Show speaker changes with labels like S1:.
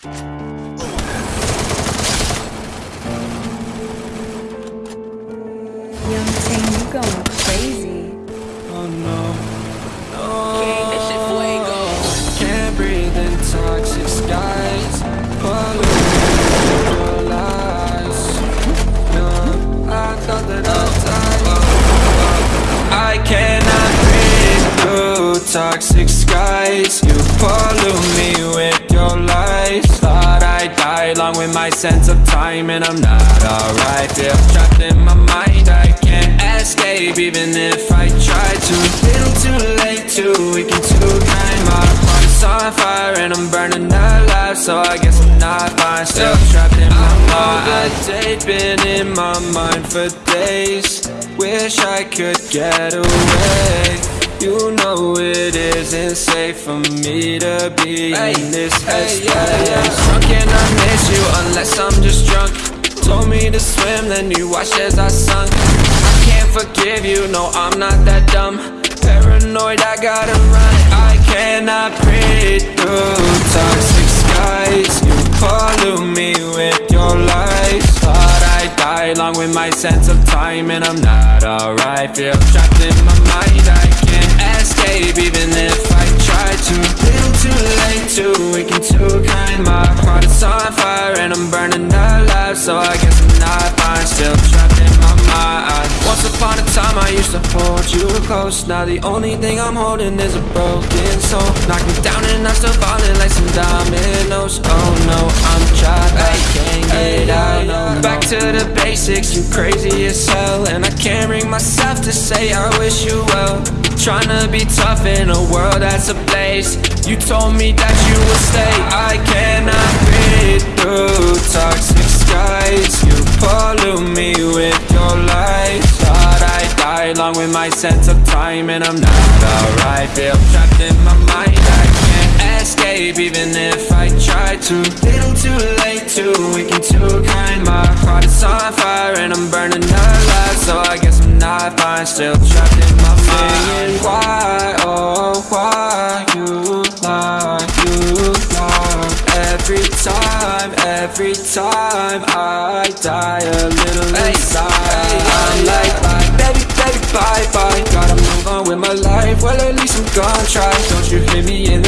S1: Young Ting, you going crazy.
S2: Oh no, no. Can't breathe in toxic skies. Polluting your lies. No, I thought that I'd die. I cannot breathe through toxic skies. You pollute me with along with my sense of time, and I'm not alright. Feel trapped in my mind. I can't escape even if I try to. Little too late, too weak and too kind. My heart is on fire and I'm burning alive, so I guess I'm not fine. Still trapped in my mind. Date been in my mind for days. Wish I could get away. You know it isn't safe for me to be in this headspace. Drunk and I miss you unless I'm just drunk. Told me to swim, then you watched as I sunk. I can't forgive you, no, I'm not that dumb. Paranoid, I gotta run. I cannot breathe through toxic skies. You pollute me with your lies. Thought I'd die along with my sense of time, and I'm not alright. Feel trapped in my mind, I escape even if I try to. Little too late, too weak and too kind. My heart is on fire and I'm burning alive, so I guess I'm not fine. Still trapped in my mind. Once upon a time, I used to hold you close. Now the only thing I'm holding is a broken soul. Knock me down and I'm still falling like some dominoes. Basics, you crazy as hell, and I can't bring myself to say I wish you well. Trying to be tough in a world that's ablaze. You told me that you would stay. I cannot breathe through toxic skies. You pollute me with your lies. Thought I'd die along with my sense of time And I'm not alright. Feel trapped in my mind. I can't escape even if I try to. Little too late, too weak and too kind Is on fire and I'm burning alive So I guess I'm not fine Still trapped in my mind Why, oh why you lie, you lie Every time, every time I die a little inside. I'm like bye, baby, baby, bye, bye. Gotta move on with my life, well at least I'm gonna try. Don't you hit me in the